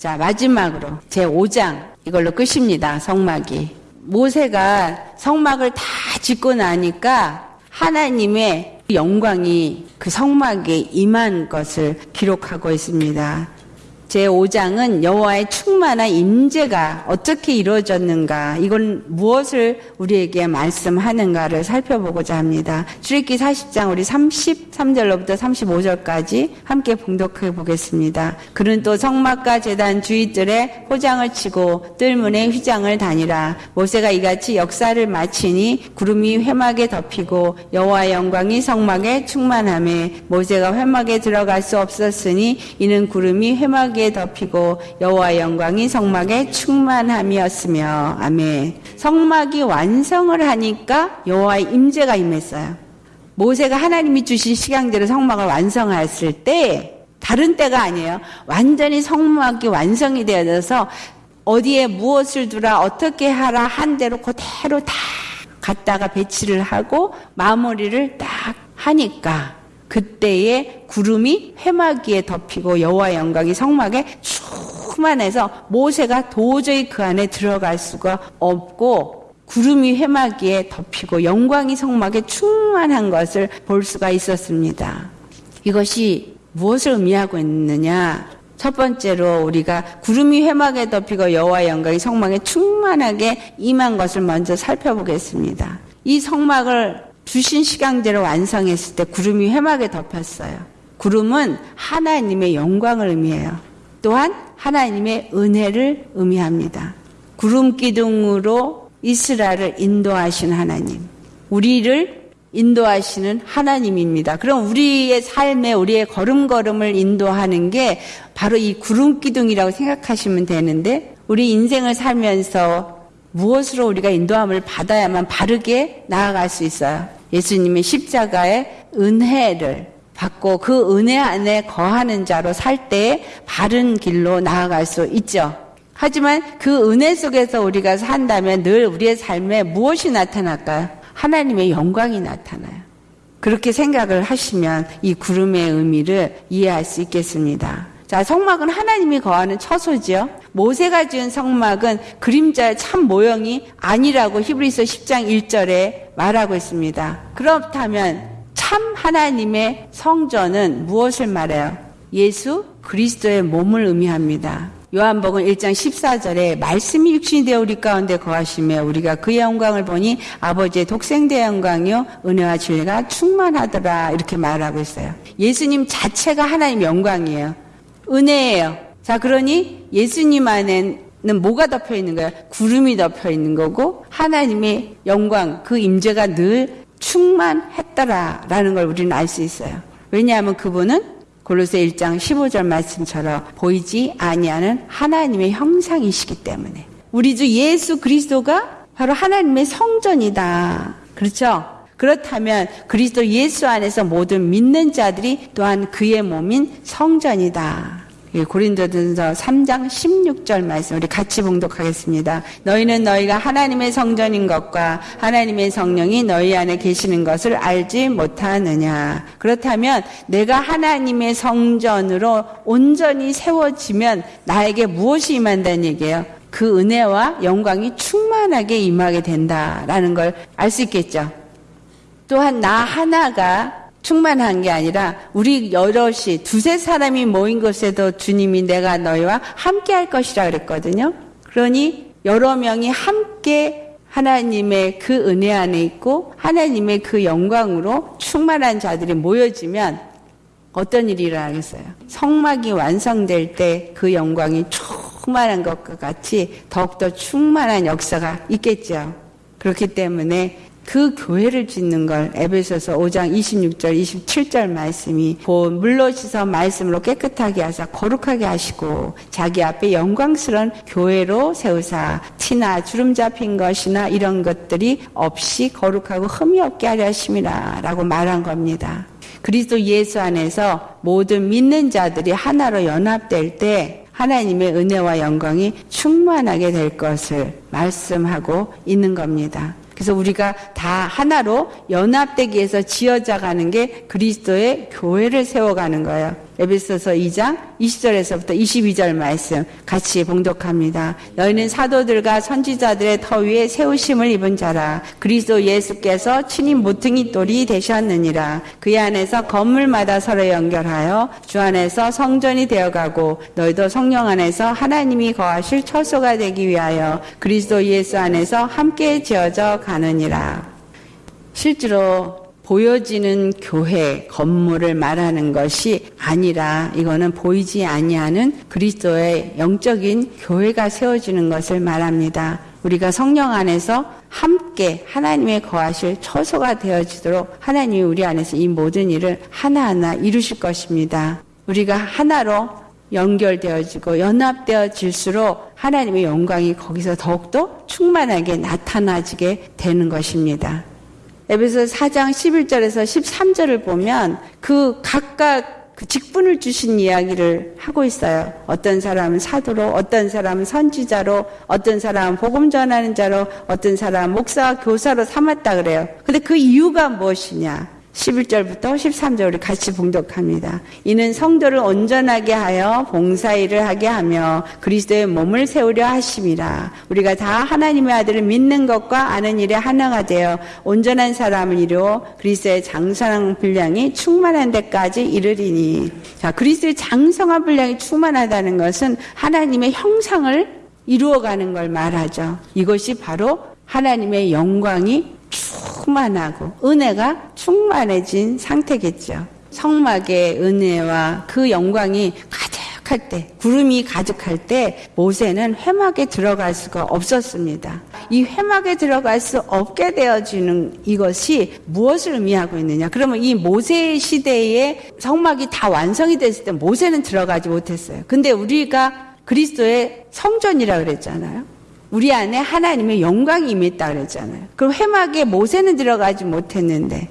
자, 마지막으로 제 5장 이걸로 끝입니다. 성막이. 모세가 성막을 다 짓고 나니까 하나님의 영광이 그 성막에 임한 것을 기록하고 있습니다. 제5장은 여호와의 충만한 임재가 어떻게 이루어졌는가, 이건 무엇을 우리에게 말씀하는가를 살펴보고자 합니다. 출애기 40장 우리 33절로부터 35절까지 함께 봉독해 보겠습니다. 그는 또 성막과 제단 주위뜰에 호장을 치고 뜰문에 휘장을 다니라. 모세가 이같이 역사를 마치니 구름이 회막에 덮이고 여호와의 영광이 성막에 충만함에 모세가 회막에 들어갈 수 없었으니 이는 구름이 회막에 성막에 덮이고 여호와의 영광이 성막에 충만함이었으며 아멘. 성막이 완성을 하니까 여호와의 임재가 임했어요. 모세가 하나님이 주신 시간대로 성막을 완성했을 때 다른 때가 아니에요. 완전히 성막이 완성이 되어져서 어디에 무엇을 두라 어떻게 하라 한 대로 그대로 다 갖다가 배치를 하고 마무리를 딱 하니까 그때에 구름이 회막 위에 덮이고 여호와 영광이 성막에 충만해서 모세가 도저히 그 안에 들어갈 수가 없고 구름이 회막 위에 덮이고 영광이 성막에 충만한 것을 볼 수가 있었습니다. 이것이 무엇을 의미하고 있느냐? 첫 번째로 우리가 구름이 회막에 덮이고 여호와 영광이 성막에 충만하게 임한 것을 먼저 살펴보겠습니다. 이 성막을 주신 시간대로 완성했을 때 구름이 회막에 덮였어요. 구름은 하나님의 영광을 의미해요. 또한 하나님의 은혜를 의미합니다. 구름 기둥으로 이스라엘을 인도하신 하나님. 우리를 인도하시는 하나님입니다. 그럼 우리의 삶에 우리의 걸음걸음을 인도하는 게 바로 이 구름 기둥이라고 생각하시면 되는데 우리 인생을 살면서 무엇으로 우리가 인도함을 받아야만 바르게 나아갈 수 있어요. 예수님의 십자가의 은혜를 받고 그 은혜 안에 거하는 자로 살 때 바른 길로 나아갈 수 있죠. 하지만 그 은혜 속에서 우리가 산다면 늘 우리의 삶에 무엇이 나타날까요? 하나님의 영광이 나타나요. 그렇게 생각을 하시면 이 구름의 의미를 이해할 수 있겠습니다. 자, 성막은 하나님이 거하는 처소지요. 모세가 지은 성막은 그림자의 참 모형이 아니라고 히브리서 10장 1절에 말하고 있습니다. 그렇다면 참 하나님의 성전은 무엇을 말해요? 예수 그리스도의 몸을 의미합니다. 요한복음 1장 14절에 말씀이 육신이 되어 우리 가운데 거하시며 우리가 그의 영광을 보니 아버지의 독생대 영광이요 은혜와 진리가 충만하더라 이렇게 말하고 있어요. 예수님 자체가 하나님 영광이에요. 은혜예요. 자 그러니 예수님 안에는 뭐가 덮여 있는 거예요? 구름이 덮여 있는 거고 하나님의 영광 그 임재가 늘 충만했더라라는 걸 우리는 알 수 있어요. 왜냐하면 그분은 골로새 1장 15절 말씀처럼 보이지 아니하는 하나님의 형상이시기 때문에 우리 주 예수 그리스도가 바로 하나님의 성전이다. 그렇죠? 그렇다면 그리스도 예수 안에서 모든 믿는 자들이 또한 그의 몸인 성전이다. 예, 고린도전서 3장 16절 말씀 우리 같이 봉독하겠습니다. 너희는 너희가 하나님의 성전인 것과 하나님의 성령이 너희 안에 계시는 것을 알지 못하느냐. 그렇다면 내가 하나님의 성전으로 온전히 세워지면 나에게 무엇이 임한다는 얘기예요? 그 은혜와 영광이 충만하게 임하게 된다라는 걸 알 수 있겠죠. 또한 나 하나가 충만한 게 아니라 우리 여럿이 두세 사람이 모인 곳에도 주님이 내가 너희와 함께 할 것이라 그랬거든요. 그러니 여러 명이 함께 하나님의 그 은혜 안에 있고 하나님의 그 영광으로 충만한 자들이 모여지면 어떤 일이 일어나겠어요? 성막이 완성될 때 그 영광이 충만한 것과 같이 더욱더 충만한 역사가 있겠죠. 그렇기 때문에 그 교회를 짓는 걸 에베소서 5장 26절 27절 말씀이 물로 씻어 말씀으로 깨끗하게 하사 거룩하게 하시고 자기 앞에 영광스러운 교회로 세우사 티나 주름 잡힌 것이나 이런 것들이 없이 거룩하고 흠이 없게 하려 하심이라 라고 말한 겁니다. 그리스도 예수 안에서 모든 믿는 자들이 하나로 연합될 때 하나님의 은혜와 영광이 충만하게 될 것을 말씀하고 있는 겁니다. 그래서 우리가 다 하나로 연합되기 위해서 지어져 가는 게 그리스도의 교회를 세워가는 거예요. 에베소서 2장 20절에서부터 22절 말씀 같이 봉독합니다. 너희는 사도들과 선지자들의 터 위에 세우심을 입은 자라. 그리스도 예수께서 친히 모퉁이 돌이 되셨느니라. 그의 안에서 건물마다 서로 연결하여 주 안에서 성전이 되어가고 너희도 성령 안에서 하나님이 거하실 처소가 되기 위하여 그리스도 예수 안에서 함께 지어져 가느니라. 실제로 보여지는 교회 건물을 말하는 것이 아니라 이거는 보이지 아니하는 그리스도의 영적인 교회가 세워지는 것을 말합니다. 우리가 성령 안에서 함께 하나님의 거하실 처소가 되어지도록 하나님이 우리 안에서 이 모든 일을 하나하나 이루실 것입니다. 우리가 하나로 연결되어지고 연합되어질수록 하나님의 영광이 거기서 더욱더 충만하게 나타나지게 되는 것입니다. 에베소 4장 11절에서 13절을 보면 그 각각 그 직분을 주신 이야기를 하고 있어요. 어떤 사람은 사도로, 어떤 사람은 선지자로, 어떤 사람은 복음 전하는 자로, 어떤 사람은 목사와 교사로 삼았다 그래요. 근데 그 이유가 무엇이냐? 11절부터 13절 우리 같이 봉독합니다. 이는 성도를 온전하게 하여 봉사일을 하게 하며 그리스도의 몸을 세우려 하심이라. 우리가 다 하나님의 아들을 믿는 것과 아는 일에 하나가 되어 온전한 사람을 이루어 그리스도의 장성한 분량이 충만한 데까지 이르리니. 자, 그리스도의 장성한 분량이 충만하다는 것은 하나님의 형상을 이루어가는 걸 말하죠. 이것이 바로 하나님의 영광이 충만하고 은혜가 충만해진 상태겠죠. 성막의 은혜와 그 영광이 가득할 때, 구름이 가득할 때 모세는 회막에 들어갈 수가 없었습니다. 이 회막에 들어갈 수 없게 되어지는 이것이 무엇을 의미하고 있느냐? 그러면 이 모세 시대에 성막이 다 완성이 됐을 때 모세는 들어가지 못했어요. 근데 우리가 그리스도의 성전이라 그랬잖아요. 우리 안에 하나님의 영광이 임했다 그랬잖아요. 그럼 회막에 모세는 들어가지 못했는데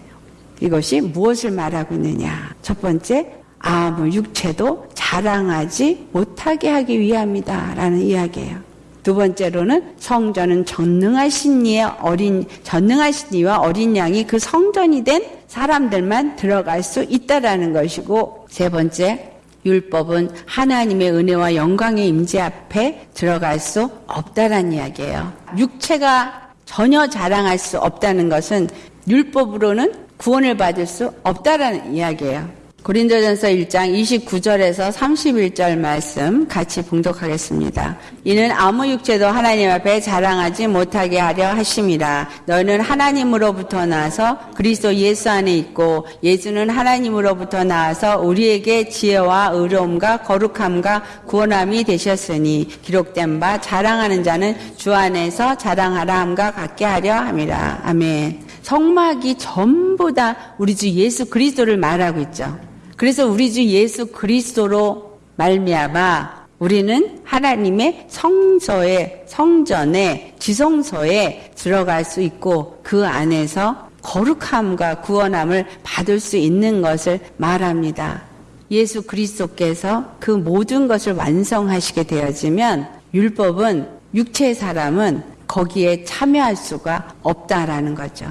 이것이 무엇을 말하고 있느냐? 첫 번째, 아무 육체도 자랑하지 못하게 하기 위함이다라는 이야기예요. 두 번째로는 성전은 전능하신 이의 어린 전능하신 이와 어린 양이 그 성전이 된 사람들만 들어갈 수 있다라는 것이고 세 번째 율법은 하나님의 은혜와 영광의 임재 앞에 들어갈 수 없다란 이야기예요. 육체가 전혀 자랑할 수 없다는 것은 율법으로는 구원을 받을 수 없다라는 이야기예요. 고린도전서 1장 29절에서 31절 말씀 같이 봉독하겠습니다. 이는 아무 육체도 하나님 앞에 자랑하지 못하게 하려 하심이라. 너는 하나님으로부터 나서 그리스도 예수 안에 있고 예수는 하나님으로부터 나와서 우리에게 지혜와 의로움과 거룩함과 구원함이 되셨으니 기록된 바 자랑하는 자는 주 안에서 자랑하라 함과 같게 하려 함이라. 아멘. 성막이 전부 다 우리 주 예수 그리스도를 말하고 있죠. 그래서 우리 주 예수 그리스도로 말미암아 우리는 하나님의 성서에 성전에 지성소에 들어갈 수 있고 그 안에서 거룩함과 구원함을 받을 수 있는 것을 말합니다. 예수 그리스도께서 그 모든 것을 완성하시게 되어지면 율법은 육체의 사람은 거기에 참여할 수가 없다라는 거죠.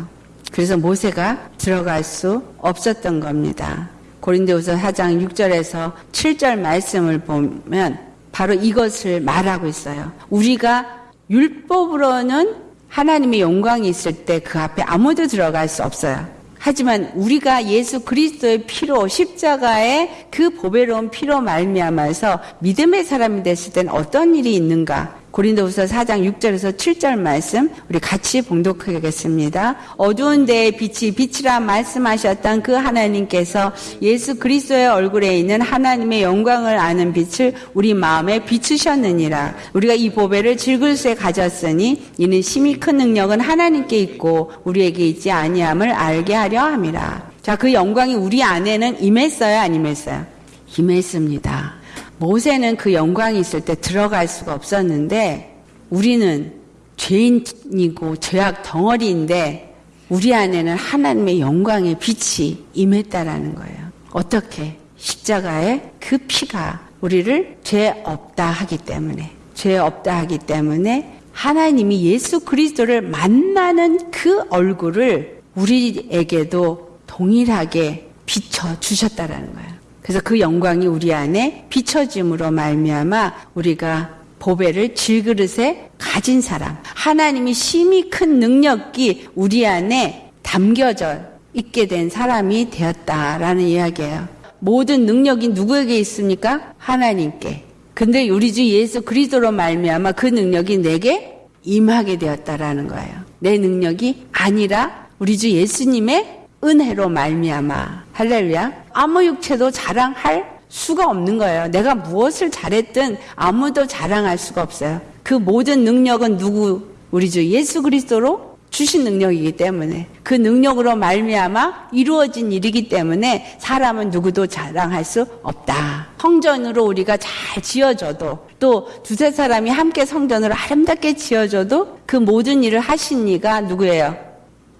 그래서 모세가 들어갈 수 없었던 겁니다. 고린도후서 4장 6절에서 7절 말씀을 보면 바로 이것을 말하고 있어요. 우리가 율법으로는 하나님의 영광이 있을 때 그 앞에 아무도 들어갈 수 없어요. 하지만 우리가 예수 그리스도의 피로 십자가의 그 보배로운 피로 말미암아서 믿음의 사람이 됐을 땐 어떤 일이 있는가? 고린도후서 4장 6절에서 7절 말씀 우리 같이 봉독하겠습니다. 어두운 데에 빛이 빛이라 말씀하셨던 그 하나님께서 예수 그리스도의 얼굴에 있는 하나님의 영광을 아는 빛을 우리 마음에 비추셨느니라. 우리가 이 보배를 질글쇠 가졌으니 이는 심히 큰 능력은 하나님께 있고 우리에게 있지 아니함을 알게 하려 함이라. 자, 그 영광이 우리 안에는 임했어요, 안 임했어요? 임했습니다. 모세는 그 영광이 있을 때 들어갈 수가 없었는데 우리는 죄인이고 죄악 덩어리인데 우리 안에는 하나님의 영광의 빛이 임했다라는 거예요. 어떻게? 십자가의 그 피가 우리를 죄 없다 하기 때문에 죄 없다 하기 때문에 하나님이 예수 그리스도를 만나는 그 얼굴을 우리에게도 동일하게 비춰 주셨다라는 거예요. 그래서 그 영광이 우리 안에 비춰짐으로 말미암아 우리가 보배를 질그릇에 가진 사람, 하나님이 심히 큰 능력이 우리 안에 담겨져 있게 된 사람이 되었다라는 이야기예요. 모든 능력이 누구에게 있습니까? 하나님께. 근데 우리 주 예수 그리스도로 말미암아 그 능력이 내게 임하게 되었다라는 거예요. 내 능력이 아니라 우리 주 예수님의 은혜로 말미암아 할렐루야. 아무 육체도 자랑할 수가 없는 거예요. 내가 무엇을 잘했든 아무도 자랑할 수가 없어요. 그 모든 능력은 누구 우리 주 예수 그리스도로 주신 능력이기 때문에 그 능력으로 말미암아 이루어진 일이기 때문에 사람은 누구도 자랑할 수 없다. 성전으로 우리가 잘 지어줘도 또 두세 사람이 함께 성전으로 아름답게 지어줘도 그 모든 일을 하신 이가 누구예요?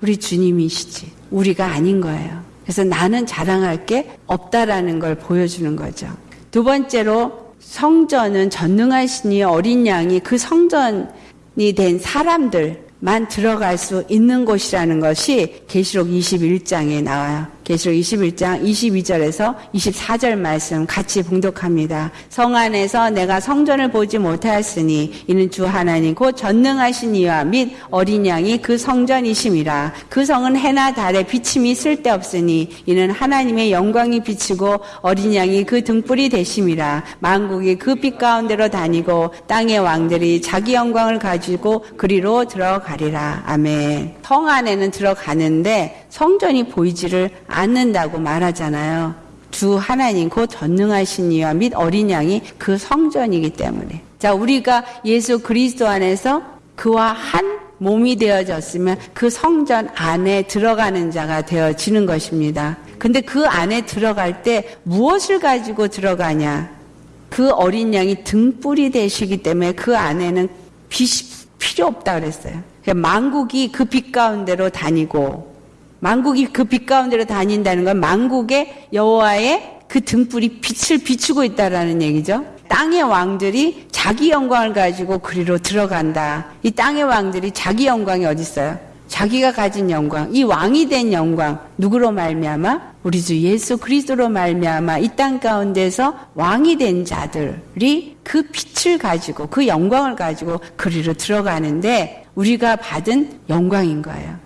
우리 주님이시지. 우리가 아닌 거예요. 그래서 나는 자랑할 게 없다라는 걸 보여주는 거죠. 두 번째로 성전은 전능하시니 어린 양이 그 성전이 된 사람들만 들어갈 수 있는 곳이라는 것이 계시록 21장에 나와요. 계시록 21장 22절에서 24절 말씀 같이 봉독합니다. 성 안에서 내가 성전을 보지 못하였으니 이는 주 하나님 곧 전능하신 이와 및 어린 양이 그 성전이심이라. 그 성은 해나 달에 비침이 쓸데없으니 이는 하나님의 영광이 비치고 어린 양이 그 등불이 되심이라. 만국이 그 빛 가운데로 다니고 땅의 왕들이 자기 영광을 가지고 그리로 들어가리라. 아멘. 성 안에는 들어가는데 성전이 보이지를 않는다고 말하잖아요. 주 하나님 곧 전능하신 이와 및 어린 양이 그 성전이기 때문에. 자, 우리가 예수 그리스도 안에서 그와 한 몸이 되어졌으면 그 성전 안에 들어가는 자가 되어지는 것입니다. 근데 그 안에 들어갈 때 무엇을 가지고 들어가냐? 그 어린 양이 등불이 되시기 때문에 그 안에는 빛이 필요 없다 그랬어요. 만국이 그 빛 가운데로 다니고 만국이 그 빛 가운데로 다닌다는 건 만국의 여호와의 그 등불이 빛을 비추고 있다라는 얘기죠. 땅의 왕들이 자기 영광을 가지고 그리로 들어간다. 이 땅의 왕들이 자기 영광이 어디 있어요? 자기가 가진 영광, 이 왕이 된 영광 누구로 말미암아? 우리 주 예수 그리스도로 말미암아 이 땅 가운데서 왕이 된 자들이 그 빛을 가지고 그 영광을 가지고 그리로 들어가는데 우리가 받은 영광인 거예요.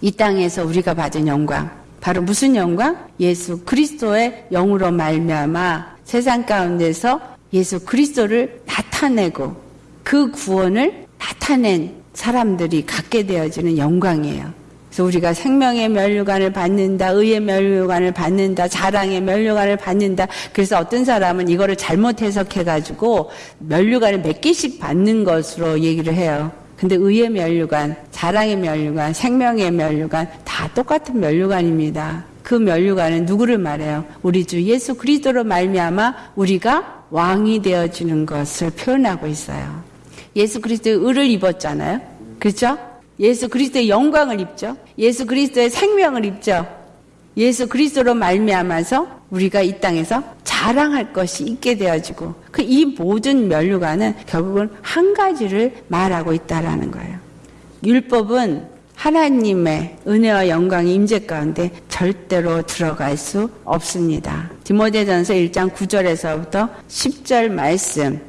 이 땅에서 우리가 받은 영광 바로 무슨 영광? 예수 그리스도의 영으로 말미암아 세상 가운데서 예수 그리스도를 나타내고 그 구원을 나타낸 사람들이 갖게 되어지는 영광이에요. 그래서 우리가 생명의 면류관을 받는다, 의의 면류관을 받는다, 자랑의 면류관을 받는다. 그래서 어떤 사람은 이거를 잘못 해석해가지고 면류관을 몇 개씩 받는 것으로 얘기를 해요. 근데 의의 면류관, 자랑의 면류관, 생명의 면류관 다 똑같은 면류관입니다. 그 면류관은 누구를 말해요? 우리 주 예수 그리스도로 말미암아 우리가 왕이 되어지는 것을 표현하고 있어요. 예수 그리스도의 의를 입었잖아요. 그렇죠? 예수 그리스도의 영광을 입죠. 예수 그리스도의 생명을 입죠. 예수 그리스도로 말미암아서 우리가 이 땅에서 자랑할 것이 있게 되어지고 그 이 모든 면류관은 결국은 한 가지를 말하고 있다라는 거예요. 율법은 하나님의 은혜와 영광의 임재 가운데 절대로 들어갈 수 없습니다. 디모데전서 1장 9절에서부터 10절 말씀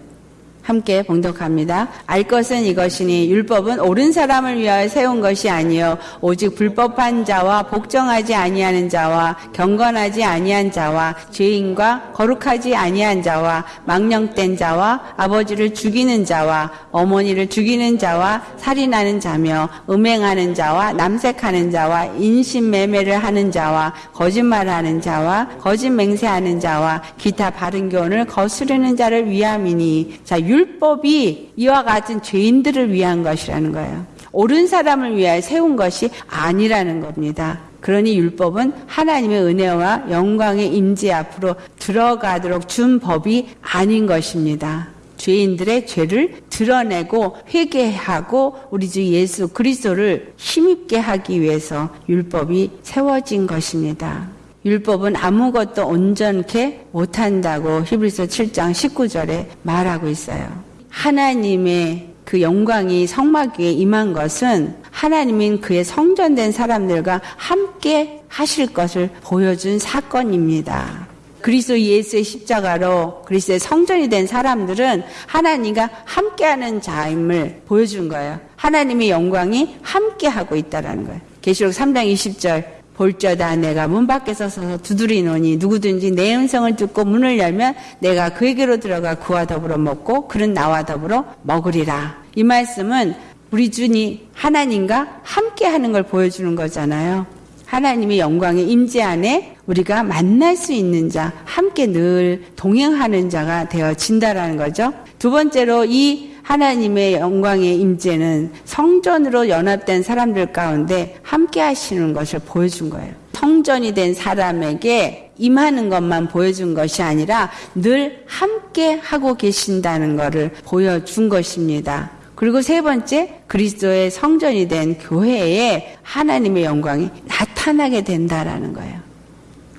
함께 봉독합니다. 알 것은 이것이니 율법은 옳은 사람을 위하여 세운 것이 아니요 오직 불법한 자와 복종하지 아니하는 자와 경건하지 아니한 자와 죄인과 거룩하지 아니한 자와 망령된 자와 아버지를 죽이는 자와 어머니를 죽이는 자와 살인하는 자며 음행하는 자와 남색하는 자와 인신매매를 하는 자와 거짓말하는 자와 거짓 맹세하는 자와 기타 바른 교훈을 거스르는 자를 위함이니 자 율 법이 이와 같은 죄인들을 위한 것이라는 거예요. 옳은 사람을 위하여 세운 것이 아니라는 겁니다. 그러니 율법은 하나님의 은혜와 영광의 임재 앞으로 들어가도록 준 법이 아닌 것입니다. 죄인들의 죄를 드러내고 회개하고 우리 주 예수 그리스도를 힘입게 하기 위해서 율법이 세워진 것입니다. 율법은 아무것도 온전케 못한다고 히브리서 7장 19절에 말하고 있어요. 하나님의 그 영광이 성막 위에 임한 것은 하나님인 그의 성전된 사람들과 함께 하실 것을 보여준 사건입니다. 그리스도 예수의 십자가로 그리스도의 성전이 된 사람들은 하나님과 함께하는 자임을 보여준 거예요. 하나님의 영광이 함께하고 있다라는 거예요. 계시록 3장 20절 볼저다 내가 문 밖에서 서서 두드리노니 누구든지 내 음성을 듣고 문을 열면 내가 그에게로 들어가 그와 더불어 먹고 그는 나와 더불어 먹으리라. 이 말씀은 우리 주니 하나님과 함께 하는 걸 보여주는 거잖아요. 하나님의 영광의 임재 안에 우리가 만날 수 있는 자, 함께 늘 동행하는 자가 되어진다라는 거죠. 두 번째로 이 하나님의 영광의 임재는 성전으로 연합된 사람들 가운데 함께 하시는 것을 보여준 거예요. 성전이 된 사람에게 임하는 것만 보여준 것이 아니라 늘 함께 하고 계신다는 것을 보여준 것입니다. 그리고 세 번째, 그리스도의 성전이 된 교회에 하나님의 영광이 나타나게 된다라는 거예요.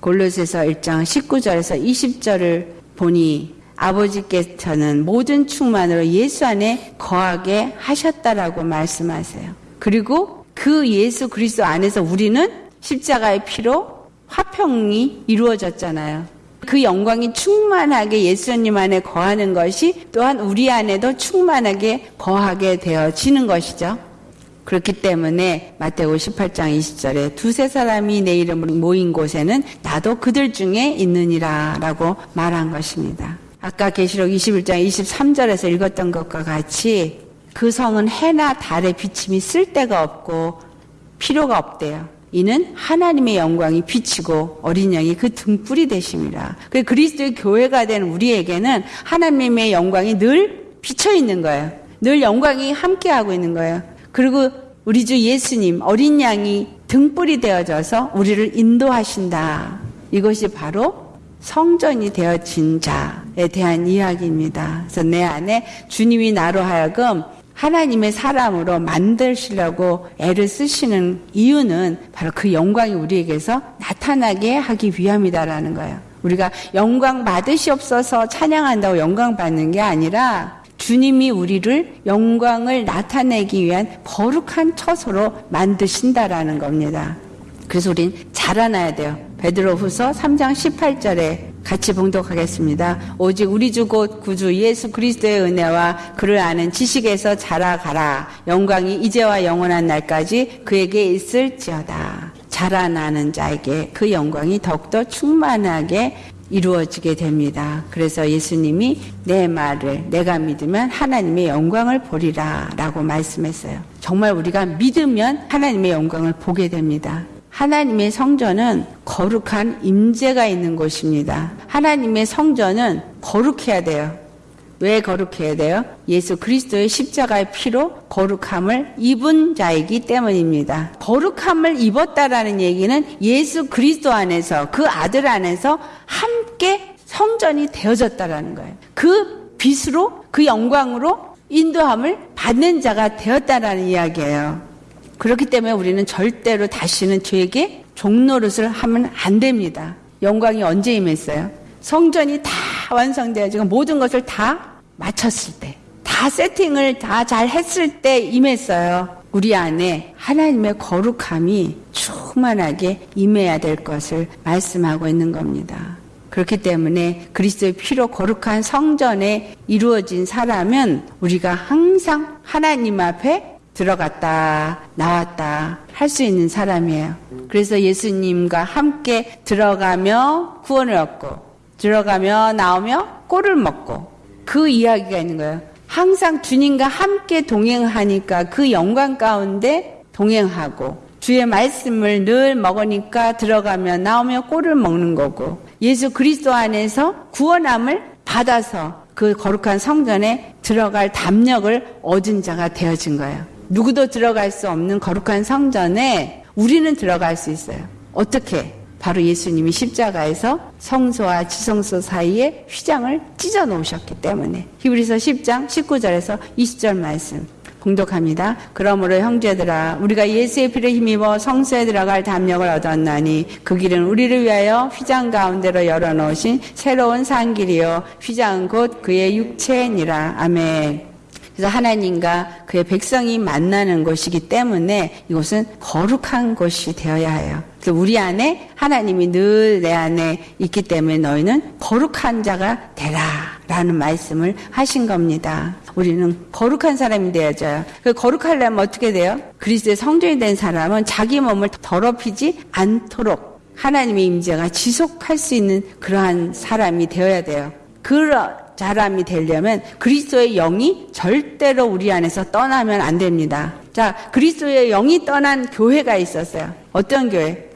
골로새서 1장 19절에서 20절을 보니 아버지께서는 모든 충만으로 예수 안에 거하게 하셨다라고 말씀하세요. 그리고 그 예수 그리스도 안에서 우리는 십자가의 피로 화평이 이루어졌잖아요. 그 영광이 충만하게 예수님 안에 거하는 것이 또한 우리 안에도 충만하게 거하게 되어지는 것이죠. 그렇기 때문에 마태오 18장 20절에 두세 사람이 내 이름으로 모인 곳에는 나도 그들 중에 있느니라 라고 말한 것입니다. 아까 계시록 21장 23절에서 읽었던 것과 같이 그 성은 해나 달의 비침이 쓸데가 없고 필요가 없대요. 이는 하나님의 영광이 비치고 어린 양이 그 등불이 되심이라. 그 그리스도의 교회가 된 우리에게는 하나님의 영광이 늘 비쳐 있는 거예요. 늘 영광이 함께하고 있는 거예요. 그리고 우리 주 예수님 어린 양이 등불이 되어져서 우리를 인도하신다. 이것이 바로 성전이 되어진 자에 대한 이야기입니다. 그래서 내 안에 주님이 나로 하여금 하나님의 사람으로 만드시려고 애를 쓰시는 이유는 바로 그 영광이 우리에게서 나타나게 하기 위함이다라는 거예요. 우리가 영광 받으시옵소서 찬양한다고 영광 받는 게 아니라 주님이 우리를 영광을 나타내기 위한 거룩한 처소로 만드신다라는 겁니다. 그래서 우린 자라나야 돼요. 베드로후서 3장 18절에 같이 봉독하겠습니다. 오직 우리 주 곧 구주 예수 그리스도의 은혜와 그를 아는 지식에서 자라가라. 영광이 이제와 영원한 날까지 그에게 있을지어다. 자라나는 자에게 그 영광이 더욱더 충만하게 이루어지게 됩니다. 그래서 예수님이 내 말을 내가 믿으면 하나님의 영광을 보리라 라고 말씀했어요. 정말 우리가 믿으면 하나님의 영광을 보게 됩니다. 하나님의 성전은 거룩한 임재가 있는 곳입니다. 하나님의 성전은 거룩해야 돼요. 왜 거룩해야 돼요? 예수 그리스도의 십자가의 피로 거룩함을 입은 자이기 때문입니다. 거룩함을 입었다라는 얘기는 예수 그리스도 안에서 그 아들 안에서 함께 성전이 되어졌다라는 거예요. 그 빛으로 그 영광으로 인도함을 받는 자가 되었다라는 이야기예요. 그렇기 때문에 우리는 절대로 다시는 죄에게 종노릇을 하면 안 됩니다. 영광이 언제 임했어요? 성전이 다 완성되어 지금 모든 것을 다 마쳤을 때, 다 세팅을 다 잘 했을 때 임했어요. 우리 안에 하나님의 거룩함이 충만하게 임해야 될 것을 말씀하고 있는 겁니다. 그렇기 때문에 그리스도의 피로 거룩한 성전에 이루어진 사람은 우리가 항상 하나님 앞에 들어갔다 나왔다 할 수 있는 사람이에요. 그래서 예수님과 함께 들어가며 구원을 얻고 들어가며 나오며 꼴을 먹고 그 이야기가 있는 거예요. 항상 주님과 함께 동행하니까 그 영광 가운데 동행하고 주의 말씀을 늘 먹으니까 들어가며 나오며 꼴을 먹는 거고 예수 그리스도 안에서 구원함을 받아서 그 거룩한 성전에 들어갈 담력을 얻은 자가 되어진 거예요. 누구도 들어갈 수 없는 거룩한 성전에 우리는 들어갈 수 있어요. 어떻게? 바로 예수님이 십자가에서 성소와 지성소 사이에 휘장을 찢어 놓으셨기 때문에 히브리서 10장 19절에서 20절 말씀 공독합니다. 그러므로 형제들아 우리가 예수의 피를 힘입어 성소에 들어갈 담력을 얻었나니 그 길은 우리를 위하여 휘장 가운데로 열어놓으신 새로운 산길이요 휘장은 곧 그의 육체니라. 아멘. 그래서 하나님과 그의 백성이 만나는 곳이기 때문에 이곳은 거룩한 곳이 되어야 해요. 그래서 우리 안에 하나님이 늘 내 안에 있기 때문에 너희는 거룩한 자가 되라. 라는 말씀을 하신 겁니다. 우리는 거룩한 사람이 되어져요. 그 거룩하려면 어떻게 돼요? 그리스도의 성전이 된 사람은 자기 몸을 더럽히지 않도록 하나님의 임재가 지속할 수 있는 그러한 사람이 되어야 돼요. 그런 사람이 되려면 그리스도의 영이 절대로 우리 안에서 떠나면 안 됩니다. 자, 그리스도의 영이 떠난 교회가 있었어요. 어떤 교회?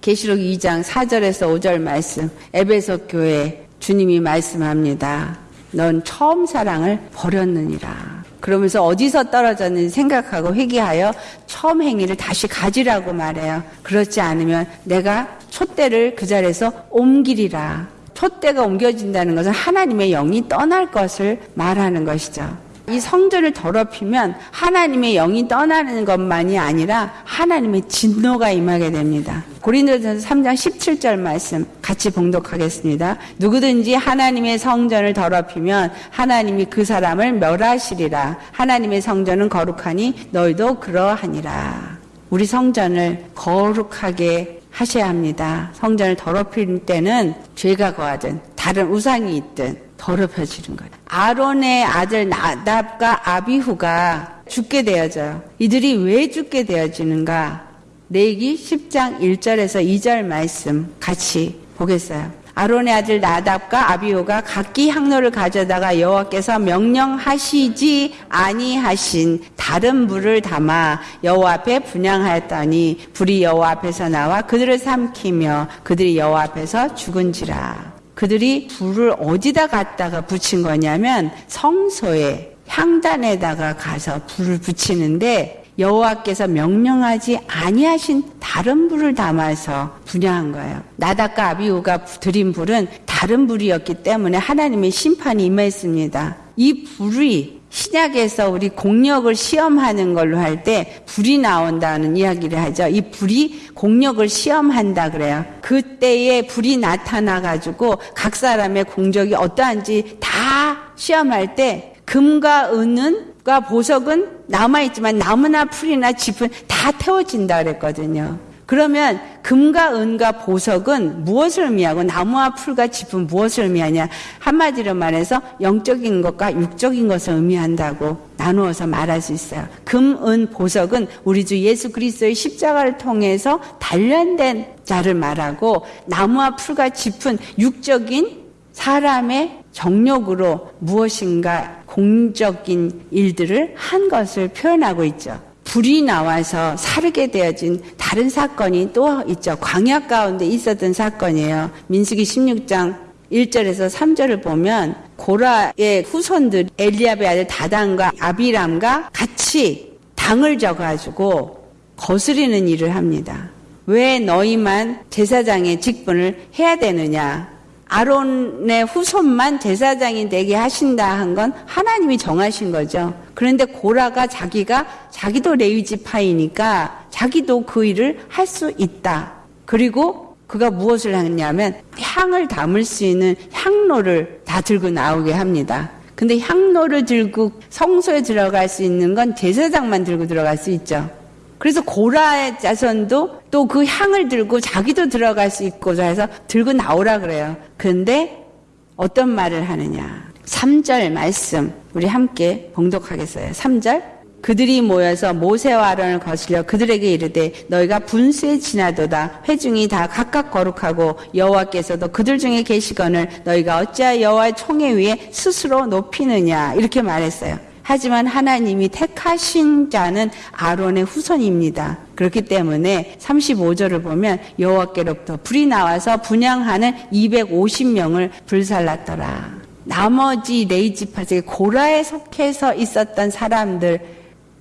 계시록 2장 4절에서 5절 말씀. 에베소 교회 주님이 말씀합니다. 넌 처음 사랑을 버렸느니라. 그러면서 어디서 떨어졌는지 생각하고 회개하여 처음 행위를 다시 가지라고 말해요. 그렇지 않으면 내가 촛대를 그 자리에서 옮기리라. 촛대가 옮겨진다는 것은 하나님의 영이 떠날 것을 말하는 것이죠. 이 성전을 더럽히면 하나님의 영이 떠나는 것만이 아니라 하나님의 진노가 임하게 됩니다. 고린도전서 3장 17절 말씀 같이 봉독하겠습니다. 누구든지 하나님의 성전을 더럽히면 하나님이 그 사람을 멸하시리라. 하나님의 성전은 거룩하니 너희도 그러하니라. 우리 성전을 거룩하게 하셔야 합니다. 성전을 더럽힐 때는 죄가 거하든 다른 우상이 있든 더럽혀지는 거예요. 아론의 아들 나답과 아비후가 죽게 되어져요. 이들이 왜 죽게 되어지는가? 내기 10장 1절에서 2절 말씀 같이 보겠어요. 아론의 아들 나답과 아비오가 각기 향로를 가져다가 여호와께서 명령하시지 아니하신 다른 불을 담아 여호와 앞에 분양하였더니 불이 여호와 앞에서 나와 그들을 삼키며 그들이 여호와 앞에서 죽은지라. 그들이 불을 어디다 갖다가 붙인 거냐면 성소에 향단에다가 가서 불을 붙이는데 여호와께서 명령하지 아니하신 다른 불을 담아서 분양한 거예요. 나답과 아비우가 드린 불은 다른 불이었기 때문에 하나님의 심판이 임했습니다. 이 불이 신약에서 우리 공력을 시험하는 걸로 할 때 불이 나온다는 이야기를 하죠. 이 불이 공력을 시험한다 그래요. 그때에 불이 나타나 가지고 각 사람의 공적이 어떠한지 다 시험할 때 금과 은은 과 보석은 남아있지만 나무나 풀이나 짚은 다 태워진다 그랬거든요. 그러면 금과 은과 보석은 무엇을 의미하고 나무와 풀과 짚은 무엇을 의미하냐? 한마디로 말해서 영적인 것과 육적인 것을 의미한다고 나누어서 말할 수 있어요. 금, 은, 보석은 우리 주 예수 그리스도의 십자가를 통해서 단련된 자를 말하고 나무와 풀과 짚은 육적인 사람의 정력으로 무엇인가 공적인 일들을 한 것을 표현하고 있죠. 불이 나와서 사르게 되어진 다른 사건이 또 있죠. 광야 가운데 있었던 사건이에요. 민수기 16장 1절에서 3절을 보면 고라의 후손들 엘리압의 아들 다단과 아비람과 같이 당을 져가지고 거스리는 일을 합니다. 왜 너희만 제사장의 직분을 해야 되느냐? 아론의 후손만 제사장이 되게 하신다 한 건 하나님이 정하신 거죠. 그런데 고라가 자기가 자기도 레위 지파이니까 자기도 그 일을 할 수 있다. 그리고 그가 무엇을 하냐면 향을 담을 수 있는 향로를 다 들고 나오게 합니다. 근데 향로를 들고 성소에 들어갈 수 있는 건 제사장만 들고 들어갈 수 있죠. 그래서 고라의 자손도 또 그 향을 들고 자기도 들어갈 수 있고자 해서 들고 나오라 그래요. 그런데 어떤 말을 하느냐. 3절 말씀 우리 함께 봉독하겠어요. 3절 그들이 모여서 모세와 아론을 거슬려 그들에게 이르되 너희가 분수에 지나도다 회중이 다 각각 거룩하고 여호와께서도 그들 중에 계시거늘 너희가 어찌하여 여호와의 총회 위에 스스로 높이느냐 이렇게 말했어요. 하지만 하나님이 택하신 자는 아론의 후손입니다. 그렇기 때문에 35절을 보면 여호와께로부터 불이 나와서 분양하는 250명을 불살랐더라. 나머지 레이지파제 고라에 속해서 있었던 사람들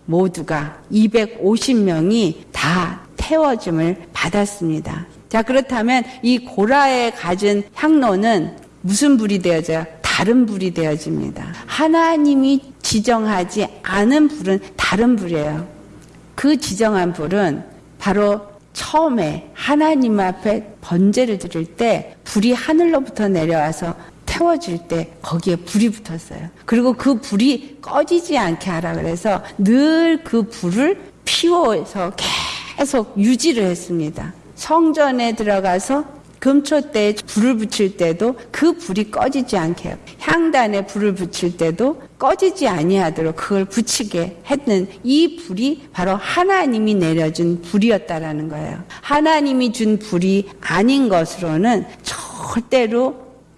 모두가 250명이 다 태워줌을 받았습니다. 자, 그렇다면 이 고라에 가진 향로는 무슨 불이 되어져요? 다른 불이 되어집니다. 하나님이 지정하지 않은 불은 다른 불이에요. 그 지정한 불은 바로 처음에 하나님 앞에 번제를 드릴 때 불이 하늘로부터 내려와서 태워줄 때 거기에 불이 붙었어요. 그리고 그 불이 꺼지지 않게 하라 그래서 늘 그 불을 피워서 계속 유지를 했습니다. 성전에 들어가서 금초 때 불을 붙일 때도 그 불이 꺼지지 않게. 향단에 불을 붙일 때도 꺼지지 아니하도록 그걸 붙이게 했는 이 불이 바로 하나님이 내려준 불이었다라는 거예요. 하나님이 준 불이 아닌 것으로는 절대로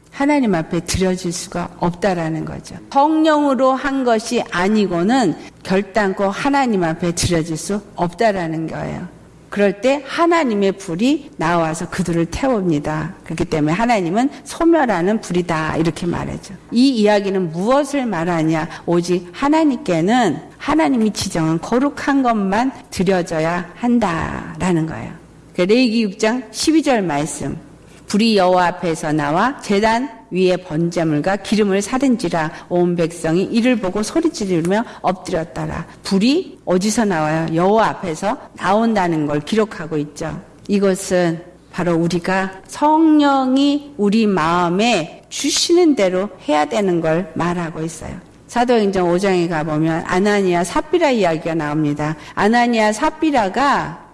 하나님 앞에 드려질 수가 없다라는 거죠. 성령으로 한 것이 아니고는 결단코 하나님 앞에 드려질 수 없다라는 거예요. 그럴 때 하나님의 불이 나와서 그들을 태웁니다. 그렇기 때문에 하나님은 소멸하는 불이다. 이렇게 말하죠. 이 이야기는 무엇을 말하냐? 오직 하나님께는 하나님이 지정한 거룩한 것만 드려져야 한다라는 거예요. 그 레이기 6장 12절 말씀. 불이 여호와 앞에서 나와 제단 위에 번제물과 기름을 사든지라 온 백성이 이를 보고 소리 지르며 엎드렸더라. 불이 어디서 나와요? 여호와 앞에서 나온다는 걸 기록하고 있죠. 이것은 바로 우리가 성령이 우리 마음에 주시는 대로 해야 되는 걸 말하고 있어요. 사도행전 5장에 가보면 아나니아 삽비라 이야기가 나옵니다. 아나니아 삽비라가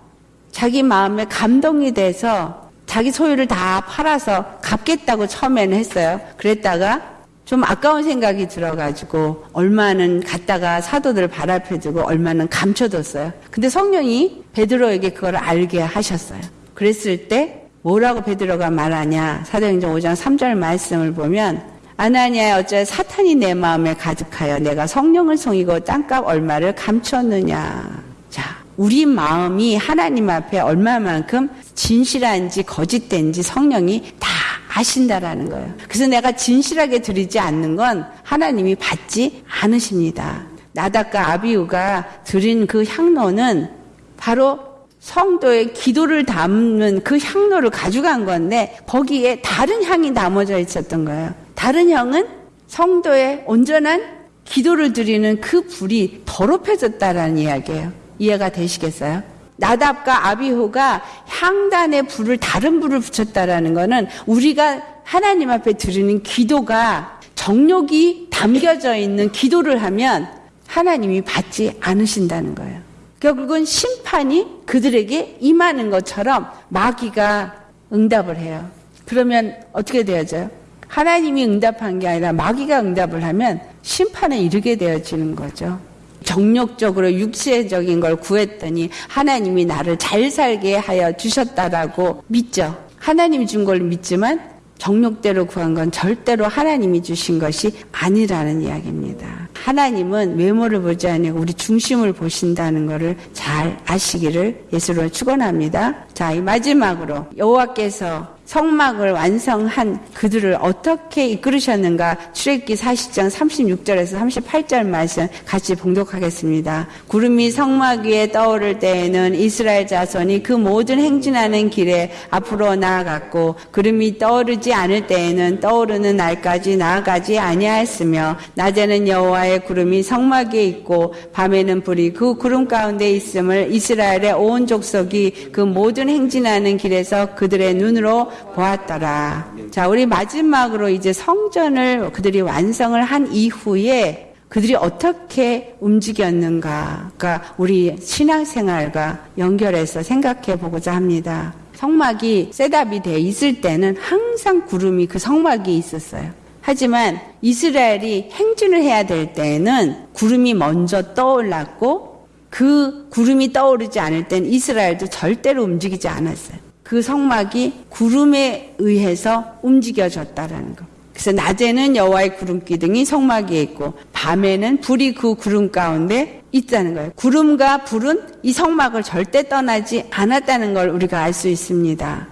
자기 마음에 감동이 돼서 자기 소유를 다 팔아서 갚겠다고 처음에는 했어요. 그랬다가 좀 아까운 생각이 들어가지고 얼마는 갖다가 사도들 발앞에 두고 얼마는 감춰뒀어요. 근데 성령이 베드로에게 그걸 알게 하셨어요. 그랬을 때 뭐라고 베드로가 말하냐? 사도행전 5장 3절 말씀을 보면 아나니아 어째 사탄이 내 마음에 가득하여 내가 성령을 송이고 땅값 얼마를 감췄느냐. 자, 우리 마음이 하나님 앞에 얼마만큼 진실한지 거짓된지 성령이 다 아신다라는 거예요. 그래서 내가 진실하게 드리지 않는 건 하나님이 받지 않으십니다. 나답과 아비우가 드린 그 향로는 바로 성도의 기도를 담는 그 향로를 가져간 건데 거기에 다른 향이 남아져 있었던 거예요. 다른 향은 성도의 온전한 기도를 드리는 그 불이 더럽혀졌다라는 이야기예요. 이해가 되시겠어요? 나답과 아비호가 향단의 불을 다른 불을 붙였다라는 것은 우리가 하나님 앞에 드리는 기도가 정욕이 담겨져 있는 기도를 하면 하나님이 받지 않으신다는 거예요. 결국은 심판이 그들에게 임하는 것처럼 마귀가 응답을 해요. 그러면 어떻게 되어져요? 하나님이 응답한 게 아니라 마귀가 응답을 하면 심판에 이르게 되어지는 거죠. 정력적으로 육체적인 걸 구했더니 하나님이 나를 잘 살게 하여 주셨다라고 믿죠. 하나님이 준 걸 믿지만 정력대로 구한 건 절대로 하나님이 주신 것이 아니라는 이야기입니다. 하나님은 외모를 보지 아니고 우리 중심을 보신다는 것을 잘 아시기를 예수로 축원합니다. 자, 이 마지막으로 여호와께서 성막을 완성한 그들을 어떻게 이끌으셨는가 출애기 40장 36절에서 38절 말씀 같이 봉독하겠습니다. 구름이 성막 위에 떠오를 때에는 이스라엘 자손이 그 모든 행진하는 길에 앞으로 나아갔고 구름이 떠오르지 않을 때에는 떠오르는 날까지 나아가지 아니하였으며 낮에는 여호와의 구름이 성막 위에 있고 밤에는 불이 그 구름 가운데 있음을 이스라엘의 온 족속이 그 모든 행진하는 길에서 그들의 눈으로 보았더라. 자, 우리 마지막으로 이제 성전을 그들이 완성을 한 이후에 그들이 어떻게 움직였는가. 그러니까 우리 신앙생활과 연결해서 생각해 보고자 합니다. 성막이 setup이 돼 있을 때는 항상 구름이 그 성막이 있었어요. 하지만 이스라엘이 행진을 해야 될 때에는 구름이 먼저 떠올랐고 그 구름이 떠오르지 않을 땐 이스라엘도 절대로 움직이지 않았어요. 그 성막이 구름에 의해서 움직여졌다라는 것. 그래서 낮에는 여호와의 구름 기둥이 성막에 있고 밤에는 불이 그 구름 가운데 있다는 거예요. 구름과 불은 이 성막을 절대 떠나지 않았다는 걸 우리가 알 수 있습니다.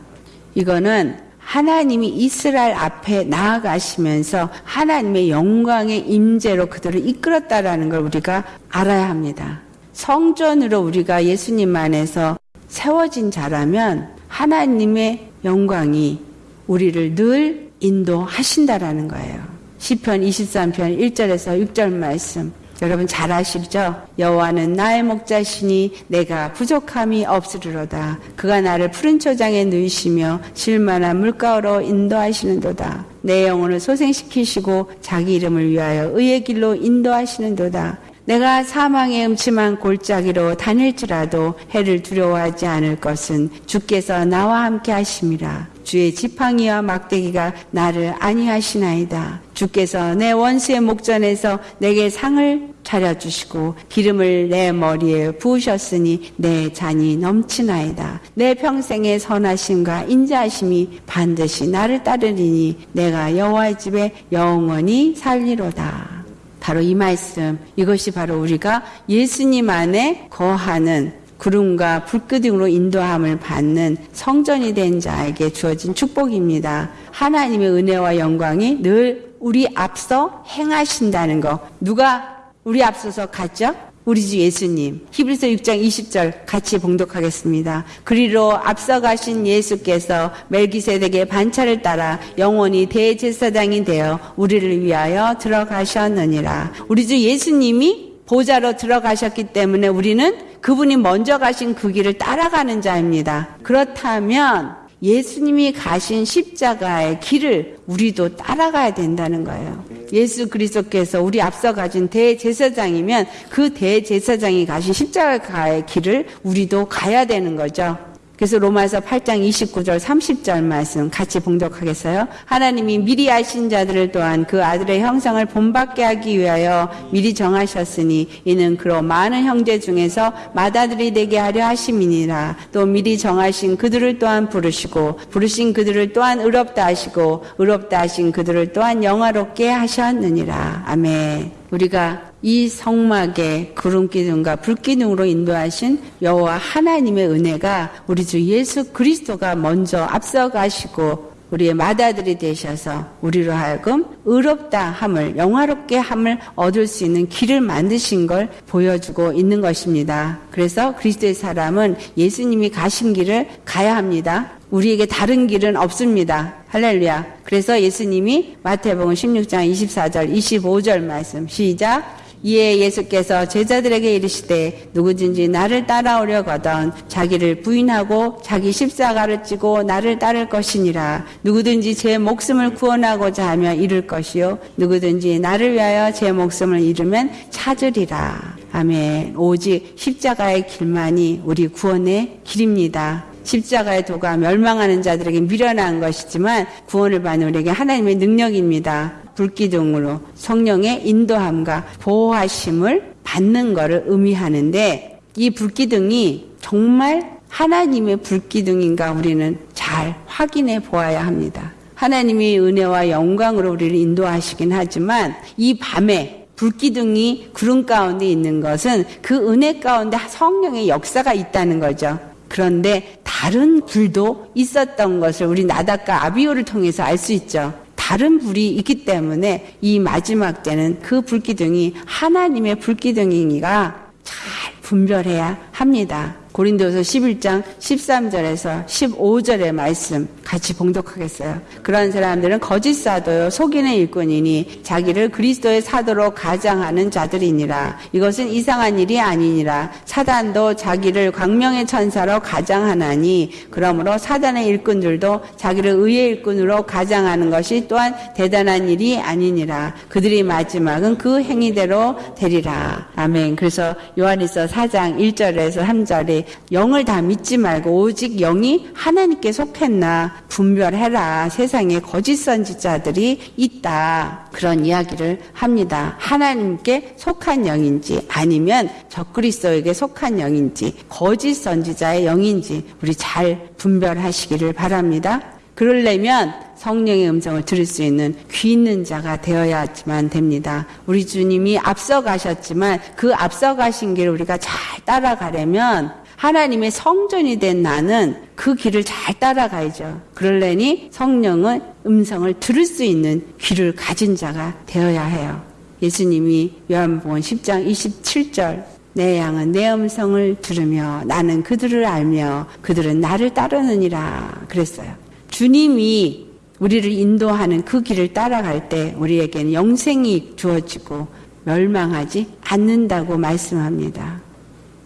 이거는 하나님이 이스라엘 앞에 나아가시면서 하나님의 영광의 임재로 그들을 이끌었다라는 걸 우리가 알아야 합니다. 성전으로 우리가 예수님 안에서 세워진 자라면 하나님의 영광이 우리를 늘 인도하신다라는 거예요. 시편 23편 1절에서 6절 말씀. 여러분 잘 아시죠? 여호와는 나의 목자시니 내가 부족함이 없으리로다. 그가 나를 푸른 초장에 누이시며 실만한 물가로 인도하시는도다. 내 영혼을 소생시키시고 자기 이름을 위하여 의의 길로 인도하시는도다. 내가 사망의 음침한 골짜기로 다닐지라도 해를 두려워하지 않을 것은 주께서 나와 함께 하심이라. 주의 지팡이와 막대기가 나를 안위하시나이다. 주께서 내 원수의 목전에서 내게 상을 차려주시고 기름을 내 머리에 부으셨으니 내 잔이 넘치나이다. 내 평생의 선하심과 인자하심이 반드시 나를 따르리니 내가 여호와의 집에 영원히 살리로다. 바로 이 말씀, 이것이 바로 우리가 예수님 안에 거하는 구름과 불끄둥으로 인도함을 받는 성전이 된 자에게 주어진 축복입니다. 하나님의 은혜와 영광이 늘 우리 앞서 행하신다는 거. 누가 우리 앞서서 갔죠? 우리 주 예수님. 히브리서 6장 20절 같이 봉독하겠습니다. 그리로 앞서가신 예수께서 멜기세덱의 반차를 따라 영원히 대제사장이 되어 우리를 위하여 들어가셨느니라. 우리 주 예수님이 보좌로 들어가셨기 때문에 우리는 그분이 먼저 가신 그 길을 따라가는 자입니다. 그렇다면 예수님이 가신 십자가의 길을 우리도 따라가야 된다는 거예요. 예수 그리스도께서 우리 앞서 가진 대제사장이면 그 대제사장이 가신 십자가의 길을 우리도 가야 되는 거죠. 그래서 로마서 8장 29절 30절 말씀 같이 봉독하겠어요. 하나님이 미리 아신 자들을 또한 그 아들의 형상을 본받게 하기 위하여 미리 정하셨으니 이는 그로 많은 형제 중에서 맏아들이 되게 하려 하심이니라. 또 미리 정하신 그들을 또한 부르시고 부르신 그들을 또한 의롭다 하시고 의롭다 하신 그들을 또한 영화롭게 하셨느니라. 아멘. 우리가 이 성막의 구름 기둥과 불 기둥으로 인도하신 여호와 하나님의 은혜가 우리 주 예수 그리스도가 먼저 앞서가시고 우리의 맏아들이 되셔서 우리로 하여금 의롭다 함을 영화롭게 함을 얻을 수 있는 길을 만드신 걸 보여주고 있는 것입니다. 그래서 그리스도의 사람은 예수님이 가신 길을 가야 합니다. 우리에게 다른 길은 없습니다. 할렐루야. 그래서 예수님이 마태복음 16장 24절 25절 말씀 시작 이에 예수께서 제자들에게 이르시되 누구든지 나를 따라오려거든 자기를 부인하고 자기 십자가를 찌고 나를 따를 것이니라. 누구든지 제 목숨을 구원하고자 하며 잃을 것이요. 누구든지 나를 위하여 제 목숨을 잃으면 찾으리라. 아멘. 오직 십자가의 길만이 우리 구원의 길입니다 십자가의 도가 멸망하는 자들에게 미련한 것이지만 구원을 받는 우리에게 하나님의 능력입니다. 불기둥으로 성령의 인도함과 보호하심을 받는 것을 의미하는데 이 불기둥이 정말 하나님의 불기둥인가 우리는 잘 확인해 보아야 합니다. 하나님이 은혜와 영광으로 우리를 인도하시긴 하지만 이 밤에 불기둥이 구름 가운데 있는 것은 그 은혜 가운데 성령의 역사가 있다는 거죠. 그런데 다른 불도 있었던 것을 우리 나닷과 아비오를 통해서 알 수 있죠. 다른 불이 있기 때문에 이 마지막 때는 그 불기둥이 하나님의 불기둥이니가 잘 분별해야 합니다. 고린도서 11장 13절에서 15절의 말씀 같이 봉독하겠어요. 그런 사람들은 거짓 사도요 속이는 일꾼이니 자기를 그리스도의 사도로 가장하는 자들이니라. 이것은 이상한 일이 아니니라. 사단도 자기를 광명의 천사로 가장하나니 그러므로 사단의 일꾼들도 자기를 의의 일꾼으로 가장하는 것이 또한 대단한 일이 아니니라. 그들이 마지막은 그 행위대로 되리라. 아멘. 그래서 요한일서 4장 1절에서 3절에 영을 다 믿지 말고 오직 영이 하나님께 속했나 분별해라. 세상에 거짓 선지자들이 있다. 그런 이야기를 합니다. 하나님께 속한 영인지 아니면 적그리스도에게 속한 영인지 거짓 선지자의 영인지 우리 잘 분별하시기를 바랍니다. 그러려면 성령의 음성을 들을 수 있는 귀 있는 자가 되어야지만 됩니다. 우리 주님이 앞서 가셨지만 그 앞서 가신 길을 우리가 잘 따라가려면 하나님의 성전이 된 나는 그 길을 잘 따라가야죠. 그러려니 성령은 음성을 들을 수 있는 귀를 가진 자가 되어야 해요. 예수님이 요한복음 10장 27절 내 양은 내 음성을 들으며 나는 그들을 알며 그들은 나를 따르느니라 그랬어요. 주님이 우리를 인도하는 그 길을 따라갈 때 우리에게는 영생이 주어지고 멸망하지 않는다고 말씀합니다.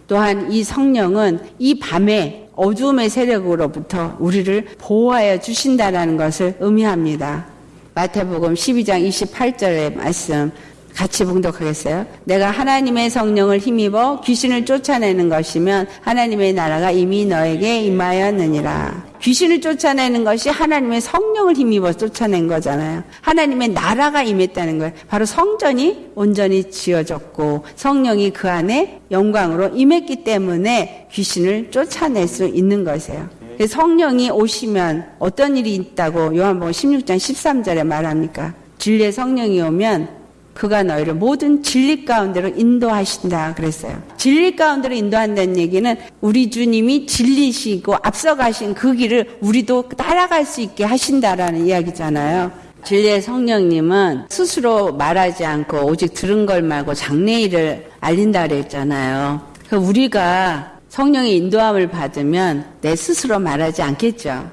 또한 이 성령은 이 밤에 어둠의 세력으로부터 우리를 보호하여 주신다라는 것을 의미합니다. 마태복음 12장 28절의 말씀 같이 봉독하겠어요. 내가 하나님의 성령을 힘입어 귀신을 쫓아내는 것이면 하나님의 나라가 이미 너에게 임하였느니라. 귀신을 쫓아내는 것이 하나님의 성령을 힘입어 쫓아낸 거잖아요. 하나님의 나라가 임했다는 거예요. 바로 성전이 온전히 지어졌고 성령이 그 안에 영광으로 임했기 때문에 귀신을 쫓아낼 수 있는 것이에요. 성령이 오시면 어떤 일이 있다고 요한복음 16장 13절에 말합니까? 진리의 성령이 오면 그가 너희를 모든 진리 가운데로 인도하신다 그랬어요. 진리 가운데로 인도한다는 얘기는 우리 주님이 진리시고 앞서가신 그 길을 우리도 따라갈 수 있게 하신다라는 이야기잖아요. 진리의 성령님은 스스로 말하지 않고 오직 들은 걸 말고 장래일을 알린다 그랬잖아요. 그 우리가 성령의 인도함을 받으면 내 스스로 말하지 않겠죠.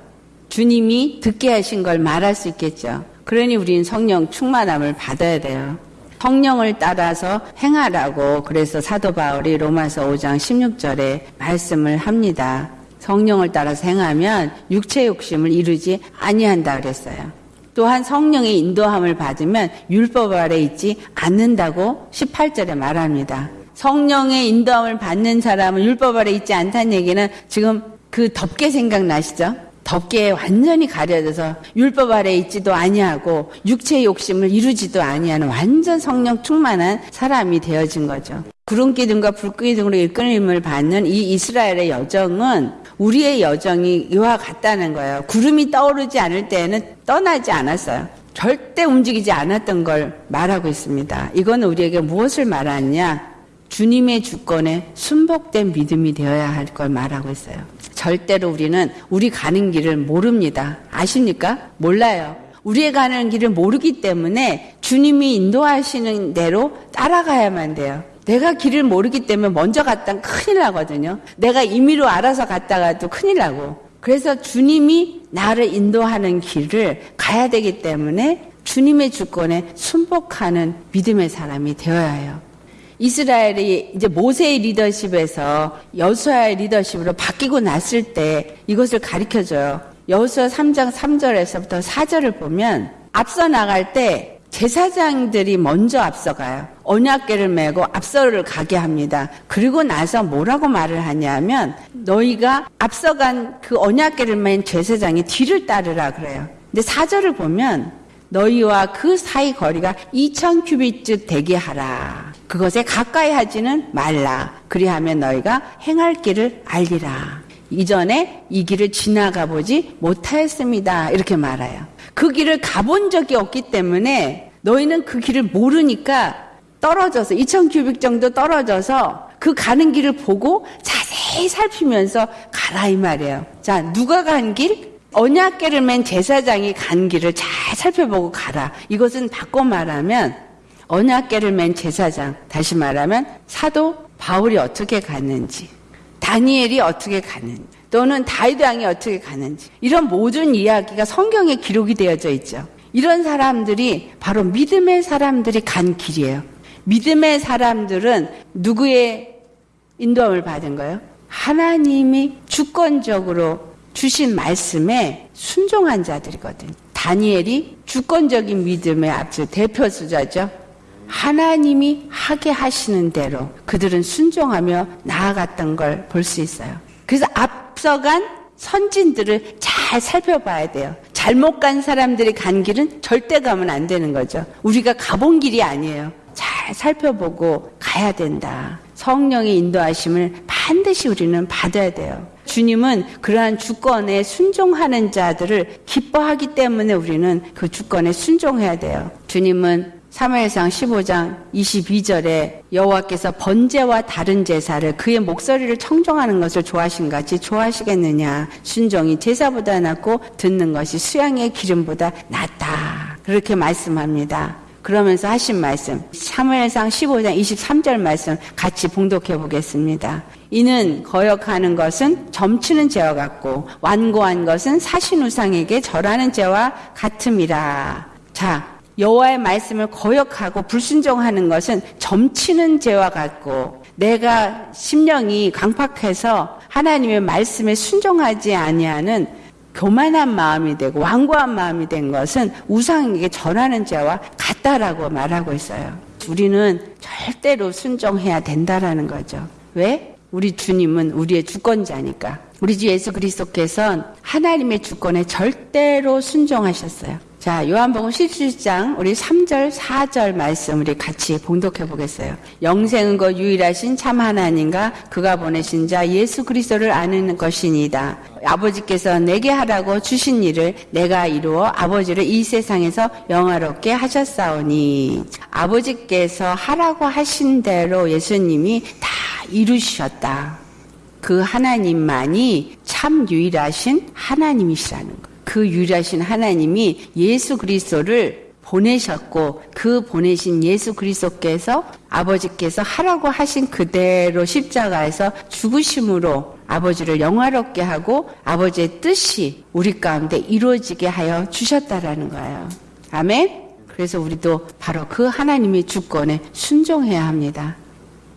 주님이 듣게 하신 걸 말할 수 있겠죠. 그러니 우리는 성령 충만함을 받아야 돼요. 성령을 따라서 행하라고 그래서 사도 바울이 로마서 5장 16절에 말씀을 합니다. 성령을 따라서 행하면 육체 욕심을 이루지 아니한다 그랬어요. 또한 성령의 인도함을 받으면 율법 아래 있지 않는다고 18절에 말합니다. 성령의 인도함을 받는 사람은 율법 아래 있지 않다는 얘기는 지금 그 덥게 생각나시죠? 덮개에 완전히 가려져서 율법 아래 있지도 아니하고 육체의 욕심을 이루지도 아니하는 완전 성령 충만한 사람이 되어진 거죠. 구름 기둥과 불 기둥으로 이끌림을 받는 이 이스라엘의 여정은 우리의 여정이 이와 같다는 거예요. 구름이 떠오르지 않을 때에는 떠나지 않았어요. 절대 움직이지 않았던 걸 말하고 있습니다. 이건 우리에게 무엇을 말하느냐? 주님의 주권에 순복된 믿음이 되어야 할 걸 말하고 있어요. 절대로 우리는 우리 가는 길을 모릅니다. 아십니까? 몰라요. 우리의 가는 길을 모르기 때문에 주님이 인도하시는 대로 따라가야만 돼요. 내가 길을 모르기 때문에 먼저 갔다 큰일 나거든요. 내가 임의로 알아서 갔다가도 큰일 나고. 그래서 주님이 나를 인도하는 길을 가야 되기 때문에 주님의 주권에 순복하는 믿음의 사람이 되어야 해요. 이스라엘이 이제 모세의 리더십에서 여수아의 리더십으로 바뀌고 났을 때 이것을 가르쳐 줘요. 여수아 3장 3절에서부터 4절을 보면 앞서 나갈 때 제사장들이 먼저 앞서가요. 언약계를 메고 앞서를 가게 합니다. 그리고 나서 뭐라고 말을 하냐면 너희가 앞서간 그 언약계를 맨 제사장이 뒤를 따르라 그래요. 근데 4절을 보면 너희와 그 사이 거리가 2천 큐비트 되게 하라. 그것에 가까이 하지는 말라. 그리하면 너희가 행할 길을 알리라. 이전에 이 길을 지나가 보지 못하였습니다. 이렇게 말해요. 그 길을 가본 적이 없기 때문에 너희는 그 길을 모르니까 떨어져서 2천 큐빅 정도 떨어져서 그 가는 길을 보고 자세히 살피면서 가라 이 말이에요. 자, 누가 간 길? 언약계를 맨 제사장이 간 길을 잘 살펴보고 가라. 이것은 바꿔 말하면 언약계를 맨 제사장, 다시 말하면 사도 바울이 어떻게 갔는지, 다니엘이 어떻게 갔는지, 또는 다이드 왕이 어떻게 갔는지, 이런 모든 이야기가 성경에 기록이 되어져 있죠. 이런 사람들이 바로 믿음의 사람들이 간 길이에요. 믿음의 사람들은 누구의 인도함을 받은 거예요? 하나님이 주권적으로 주신 말씀에 순종한 자들이거든요. 다니엘이 주권적인 믿음의 앞서 대표 수자죠. 하나님이 하게 하시는 대로 그들은 순종하며 나아갔던 걸 볼 수 있어요. 그래서 앞서간 선진들을 잘 살펴봐야 돼요. 잘못 간 사람들이 간 길은 절대 가면 안 되는 거죠. 우리가 가본 길이 아니에요. 잘 살펴보고 가야 된다. 성령의 인도하심을 반드시 우리는 받아야 돼요. 주님은 그러한 주권에 순종하는 자들을 기뻐하기 때문에 우리는 그 주권에 순종해야 돼요. 주님은 사무엘상 15장 22절에 여호와께서 번제와 다른 제사를 그의 목소리를 청정하는 것을 좋아하신 같이 좋아하시겠느냐 순종이 제사보다 낫고 듣는 것이 수양의 기름보다 낫다 그렇게 말씀합니다. 그러면서 하신 말씀 사무엘상 15장 23절 말씀 같이 봉독해 보겠습니다. 이는 거역하는 것은 점치는 죄와 같고 완고한 것은 사신 우상에게 절하는 죄와 같음이라. 자, 여호와의 말씀을 거역하고 불순종하는 것은 점치는 죄와 같고 내가 심령이 강팍해서 하나님의 말씀에 순종하지 아니하는 교만한 마음이 되고 완고한 마음이 된 것은 우상에게 전하는 죄와 같다라고 말하고 있어요. 우리는 절대로 순종해야 된다라는 거죠. 왜? 우리 주님은 우리의 주권자니까. 우리 주 예수 그리스도께서는 하나님의 주권에 절대로 순종하셨어요. 자, 요한복음 17장 우리 3절, 4절 말씀 우리 같이 봉독해 보겠어요. 영생은 거 유일하신 참 하나님과 그가 보내신 자 예수 그리스도를 아는 것이니다. 아버지께서 내게 하라고 주신 일을 내가 이루어 아버지를 이 세상에서 영화롭게 하셨사오니 아버지께서 하라고 하신 대로 예수님이 다 이루셨다. 그 하나님만이 참 유일하신 하나님이시라는 것. 그 유일하신 하나님이 예수 그리스도를 보내셨고 그 보내신 예수 그리스도께서 아버지께서 하라고 하신 그대로 십자가에서 죽으심으로 아버지를 영화롭게 하고 아버지의 뜻이 우리 가운데 이루어지게 하여 주셨다라는 거예요. 아멘. 그래서 우리도 바로 그 하나님의 주권에 순종해야 합니다.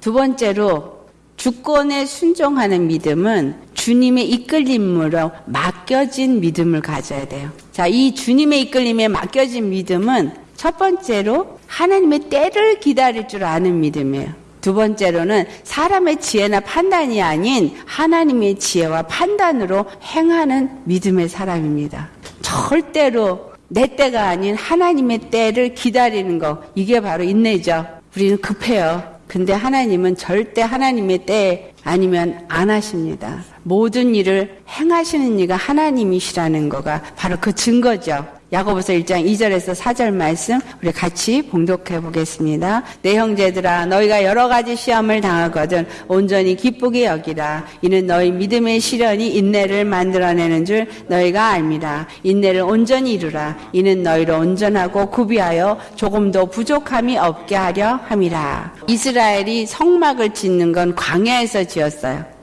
두 번째로 주권에 순종하는 믿음은 주님의 이끌림으로 맡겨진 믿음을 가져야 돼요. 자, 이 주님의 이끌림에 맡겨진 믿음은 첫 번째로 하나님의 때를 기다릴 줄 아는 믿음이에요. 두 번째로는 사람의 지혜나 판단이 아닌 하나님의 지혜와 판단으로 행하는 믿음의 사람입니다. 절대로 내 때가 아닌 하나님의 때를 기다리는 거, 이게 바로 인내죠. 우리는 급해요. 근데 하나님은 절대 하나님의 때 아니면 안 하십니다. 모든 일을 행하시는 이가 하나님이시라는 거가 바로 그 증거죠. 야고보서 1장 2절에서 4절 말씀 우리 같이 봉독해 보겠습니다. 내 형제들아 너희가 여러 가지 시험을 당하거든 온전히 기쁘게 여기라. 이는 너희 믿음의 시련이 인내를 만들어내는 줄 너희가 알미라. 인내를 온전히 이루라. 이는 너희를 온전하고 구비하여 조금도 부족함이 없게 하려 함이라. 이스라엘이 성막을 짓는 건 광야에서 지었어요.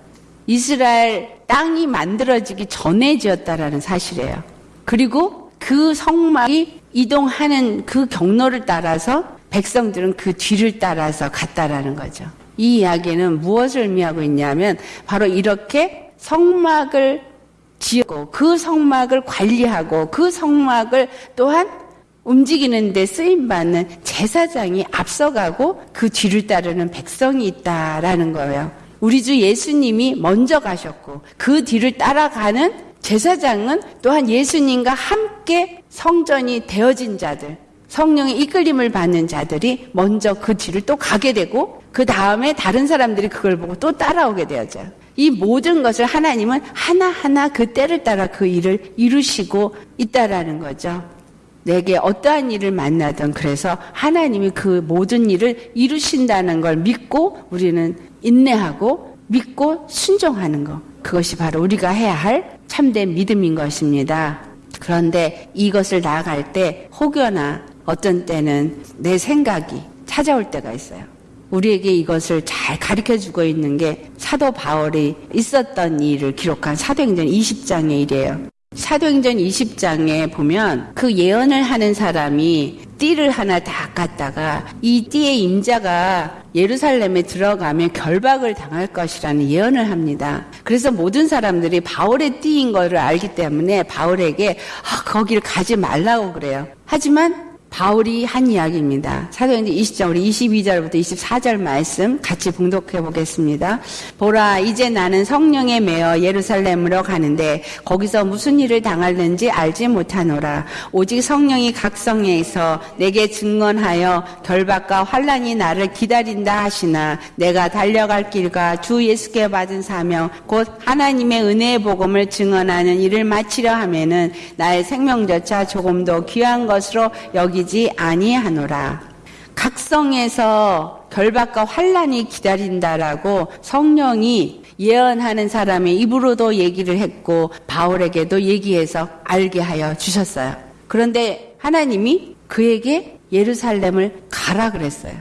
이스라엘 땅이 만들어지기 전에 지었다라는 사실이에요. 그리고 그 성막이 이동하는 그 경로를 따라서 백성들은 그 뒤를 따라서 갔다라는 거죠. 이 이야기는 무엇을 의미하고 있냐면 바로 이렇게 성막을 지었고 그 성막을 관리하고 그 성막을 또한 움직이는 데 쓰임 받는 제사장이 앞서가고 그 뒤를 따르는 백성이 있다라는 거예요. 우리 주 예수님이 먼저 가셨고 그 뒤를 따라가는 제사장은 또한 예수님과 함께 성전이 되어진 자들, 성령의 이끌림을 받는 자들이 먼저 그 뒤를 또 가게 되고 그 다음에 다른 사람들이 그걸 보고 또 따라오게 되어져. 이 모든 것을 하나님은 하나하나 그 때를 따라 그 일을 이루시고 있다라는 거죠. 내게 어떠한 일을 만나든 그래서 하나님이 그 모든 일을 이루신다는 걸 믿고 우리는 인내하고 믿고 순종하는 것. 그것이 바로 우리가 해야 할 참된 믿음인 것입니다. 그런데 이것을 나아갈 때 혹여나 어떤 때는 내 생각이 찾아올 때가 있어요. 우리에게 이것을 잘 가르쳐 주고 있는 게 사도 바울이 있었던 일을 기록한 사도행전 20장의 일이에요. 사도행전 20장에 보면 그 예언을 하는 사람이 띠를 하나 다 깠다가 이 띠의 임자가 예루살렘에 들어가면 결박을 당할 것이라는 예언을 합니다. 그래서 모든 사람들이 바울의 띠인 것을 알기 때문에 바울에게 아, 거기를 가지 말라고 그래요. 하지만 바울이 한 이야기입니다. 사도행전 20장 우리 22절부터 24절 말씀 같이 봉독해 보겠습니다. 보라 이제 나는 성령에 매어 예루살렘으로 가는데 거기서 무슨 일을 당할는지 알지 못하노라. 오직 성령이 각성에서 내게 증언하여 결박과 환란이 나를 기다린다 하시나 내가 달려갈 길과 주 예수께 받은 사명 곧 하나님의 은혜의 복음을 증언하는 일을 마치려 하면은 나의 생명조차 조금도 귀한 것으로 여기 여기지 아니하노라. 각성에서 결박과 환란이 기다린다라고 성령이 예언하는 사람의 입으로도 얘기를 했고 바울에게도 얘기해서 알게 하여 주셨어요. 그런데 하나님이 그에게 예루살렘을 가라 그랬어요.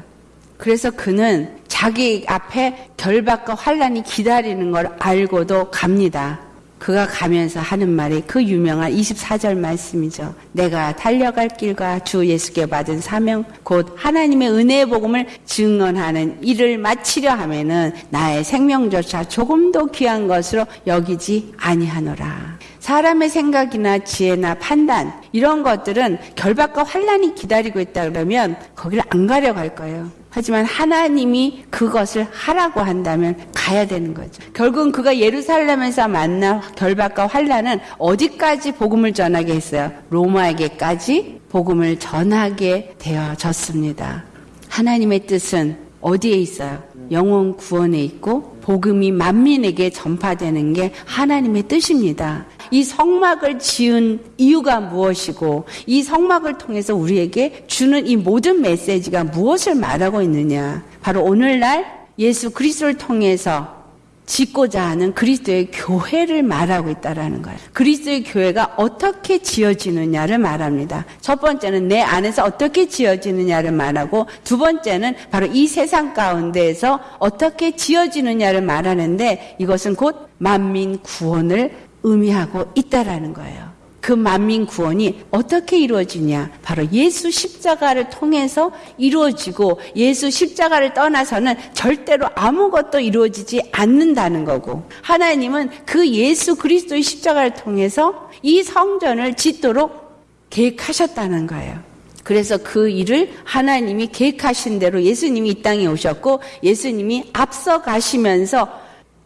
그래서 그는 자기 앞에 결박과 환란이 기다리는 걸 알고도 갑니다. 그가 가면서 하는 말이 그 유명한 24절 말씀이죠. 내가 달려갈 길과 주 예수께 받은 사명, 곧 하나님의 은혜의 복음을 증언하는 일을 마치려 하면은 나의 생명조차 조금도 귀한 것으로 여기지 아니하노라. 사람의 생각이나 지혜나 판단 이런 것들은 결박과 환란이 기다리고 있다 그러면 거기를 안 가려고 할 거예요. 하지만 하나님이 그것을 하라고 한다면 가야 되는 거죠. 결국은 그가 예루살렘에서 만난 결박과 환란은 어디까지 복음을 전하게 했어요? 로마에게까지 복음을 전하게 되어졌습니다. 하나님의 뜻은 어디에 있어요? 영혼 구원에 있고 복음이 만민에게 전파되는 게 하나님의 뜻입니다. 이 성막을 지은 이유가 무엇이고 이 성막을 통해서 우리에게 주는 이 모든 메시지가 무엇을 말하고 있느냐? 바로 오늘날 예수 그리스도를 통해서 짓고자 하는 그리스도의 교회를 말하고 있다라는 거예요. 그리스도의 교회가 어떻게 지어지느냐를 말합니다. 첫 번째는 내 안에서 어떻게 지어지느냐를 말하고 두 번째는 바로 이 세상 가운데에서 어떻게 지어지느냐를 말하는데 이것은 곧 만민 구원을 의미하고 있다라는 거예요. 그 만민 구원이 어떻게 이루어지냐? 바로 예수 십자가를 통해서 이루어지고 예수 십자가를 떠나서는 절대로 아무것도 이루어지지 않는다는 거고 하나님은 그 예수 그리스도의 십자가를 통해서 이 성전을 짓도록 계획하셨다는 거예요. 그래서 그 일을 하나님이 계획하신 대로 예수님이 이 땅에 오셨고 예수님이 앞서 가시면서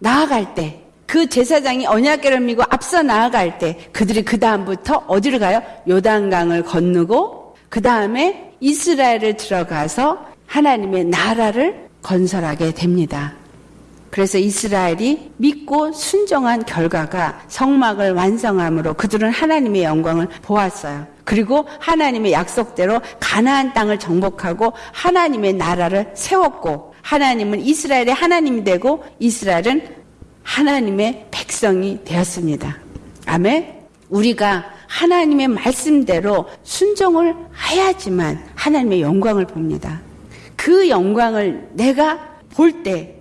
나아갈 때 그 제사장이 언약계를 미고 앞서 나아갈 때 그들이 그 다음부터 어디를 가요? 요단강을 건너고 그 다음에 이스라엘을 들어가서 하나님의 나라를 건설하게 됩니다. 그래서 이스라엘이 믿고 순종한 결과가 성막을 완성함으로 그들은 하나님의 영광을 보았어요. 그리고 하나님의 약속대로 가나안 땅을 정복하고 하나님의 나라를 세웠고 하나님은 이스라엘의 하나님이 되고 이스라엘은 하나님의 백성이 되었습니다. 아멘. 우리가 하나님의 말씀대로 순종을 해야지만 하나님의 영광을 봅니다. 그 영광을 내가 볼 때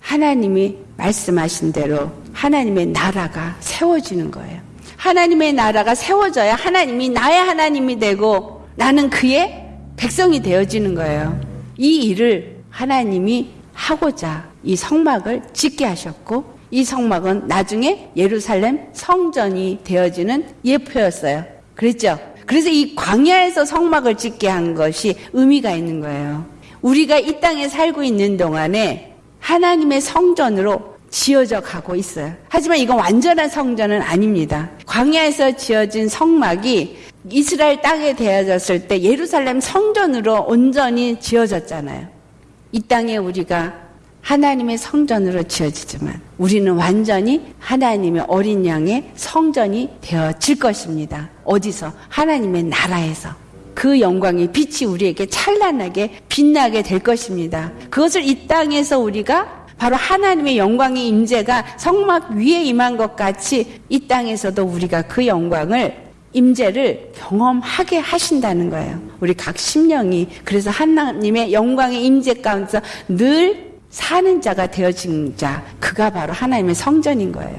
하나님이 말씀하신 대로 하나님의 나라가 세워지는 거예요. 하나님의 나라가 세워져야 하나님이 나의 하나님이 되고 나는 그의 백성이 되어지는 거예요. 이 일을 하나님이 하고자 이 성막을 짓게 하셨고 이 성막은 나중에 예루살렘 성전이 되어지는 예표였어요. 그랬죠? 그래서 이 광야에서 성막을 짓게 한 것이 의미가 있는 거예요. 우리가 이 땅에 살고 있는 동안에 하나님의 성전으로 지어져 가고 있어요. 하지만 이건 완전한 성전은 아닙니다. 광야에서 지어진 성막이 이스라엘 땅에 되어졌을 때 예루살렘 성전으로 온전히 지어졌잖아요. 이 땅에 우리가 하나님의 성전으로 지어지지만 우리는 완전히 하나님의 어린 양의 성전이 되어질 것입니다. 어디서? 하나님의 나라에서. 그 영광의 빛이 우리에게 찬란하게 빛나게 될 것입니다. 그것을 이 땅에서 우리가 바로 하나님의 영광의 임재가 성막 위에 임한 것 같이 이 땅에서도 우리가 그 영광을 임재를 경험하게 하신다는 거예요. 우리 각 심령이 그래서 하나님의 영광의 임재 가운데서 늘 사는 자가 되어진 자, 그가 바로 하나님의 성전인 거예요.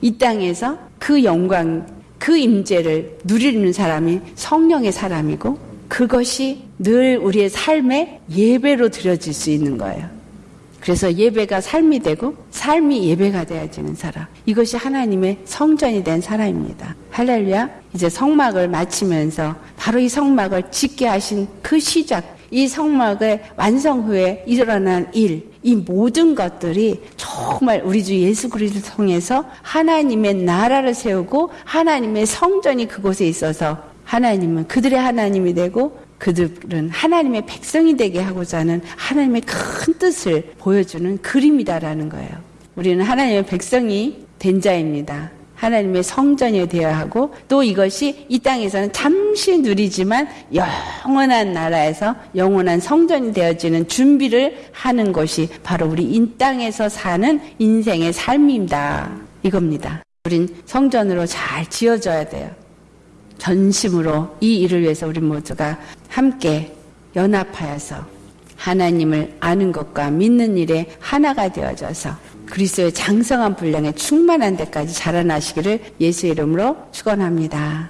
이 땅에서 그 영광, 그 임재를 누리는 사람이 성령의 사람이고 그것이 늘 우리의 삶의 예배로 드려질 수 있는 거예요. 그래서 예배가 삶이 되고 삶이 예배가 되어지는 사람. 이것이 하나님의 성전이 된 사람입니다. 할렐루야. 이제 성막을 마치면서 바로 이 성막을 짓게 하신 그 시작, 이 성막의 완성 후에 일어난 일, 이 모든 것들이 정말 우리 주 예수 그리스도를 통해서 하나님의 나라를 세우고 하나님의 성전이 그곳에 있어서 하나님은 그들의 하나님이 되고 그들은 하나님의 백성이 되게 하고자 하는 하나님의 큰 뜻을 보여주는 그림이다라는 거예요. 우리는 하나님의 백성이 된 자입니다. 하나님의 성전이 되어야 하고 또 이것이 이 땅에서는 잠시 누리지만 영원한 나라에서 영원한 성전이 되어지는 준비를 하는 것이 바로 우리 이 땅에서 사는 인생의 삶입니다. 이겁니다. 우린 성전으로 잘 지어져야 돼요. 전심으로 이 일을 위해서 우리 모두가 함께 연합하여서 하나님을 아는 것과 믿는 일에 하나가 되어져서 그리스도의 장성한 분량에 충만한 데까지 자라나시기를 예수 이름으로 축원합니다.